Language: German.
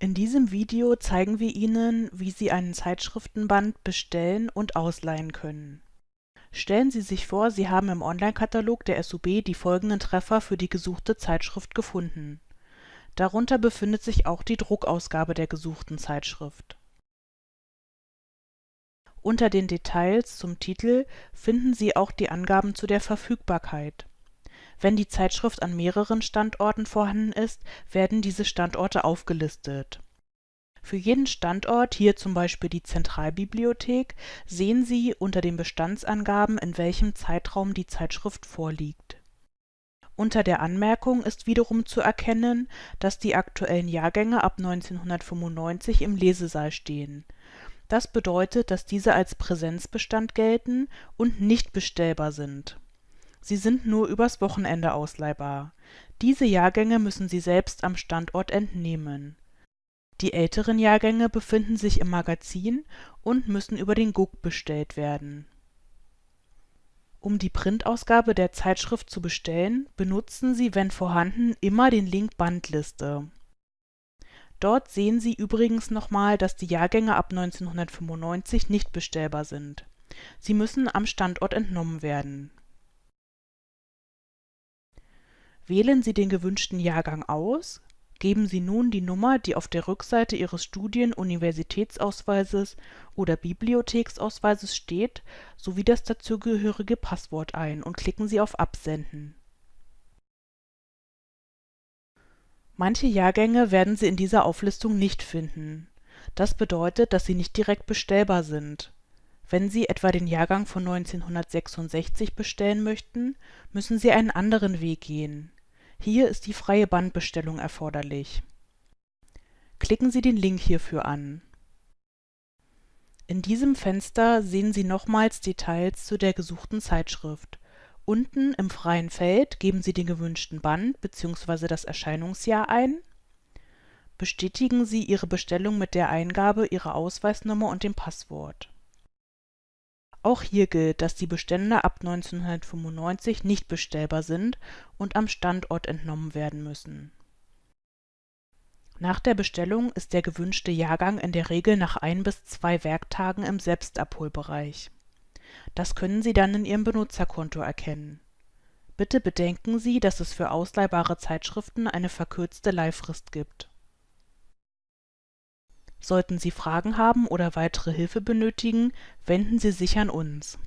Video zeigen wir Ihnen, wie Sie einen Zeitschriftenband bestellen und ausleihen können. Stellen Sie sich vor, Sie haben im Onlinekatalog der SUB die folgenden Treffer für die gesuchte Zeitschrift gefunden. Darunter befindet sich auch die Druckausgabe der gesuchten Zeitschrift. Unter den Details zum Titel finden Sie auch die Angaben zu der Verfügbarkeit. Wenn die Zeitschrift an mehreren Standorten vorhanden ist, werden diese Standorte aufgelistet. Für jeden Standort, hier zum Beispiel die Zentralbibliothek, sehen Sie unter den Bestandsangaben, in welchem Zeitraum die Zeitschrift vorliegt. Unter der Anmerkung ist wiederum zu erkennen, dass die aktuellen Jahrgänge ab 1995 im Lesesaal stehen. Das bedeutet, dass diese als Präsenzbestand gelten und nicht bestellbar sind Sie sind nur übers Wochenende ausleihbar. Diese Jahrgänge müssen Sie selbst am Standort entnehmen. Die älteren Jahrgänge befinden sich im Magazin und müssen über den Gug bestellt werden. Um die Printausgabe der Zeitschrift zu bestellen, benutzen Sie, wenn vorhanden, immer den Link Bandliste. Dort sehen Sie übrigens nochmal, dass die Jahrgänge ab 1995 nicht bestellbar sind. Sie müssen am Standort entnommen werden Wählen Sie den gewünschten Jahrgang aus, geben Sie nun die Nummer, die auf der Rückseite Ihres Studien Universitätsausweises oder Bibliotheksausweises steht, sowie das dazugehörige Passwort ein und klicken Sie auf Absenden. Manche Jahrgänge werden Sie in dieser Auflistung nicht finden. Das bedeutet, dass sie nicht direkt bestellbar sind. Wenn Sie etwa den Jahrgang von 1966 bestellen möchten, müssen Sie einen anderen Weg gehen hier ist die freie Bandbestellung erforderlich. Klicken Sie den Link hierfür an. In diesem Fenster sehen Sie nochmals Details zu der gesuchten Zeitschrift. Unten im freien Feld geben Sie den gewünschten Band bzw. das Erscheinungsjahr ein. Bestätigen Sie Ihre Bestellung mit der Eingabe Ihrer Ausweisnummer und dem Passwort auch hier gilt, dass die Bestände ab 1995 nicht bestellbar sind und am Standort entnommen werden müssen. Nach der Bestellung ist der gewünschte Jahrgang in der Regel nach ein bis zwei Werktagen im Selbstabholbereich. Das können Sie dann in Ihrem Benutzerkonto erkennen. Bitte bedenken Sie, dass es für ausleihbare Zeitschriften eine verkürzte Leihfrist gibt Sollten Sie Fragen haben oder weitere Hilfe benötigen, wenden Sie sich an uns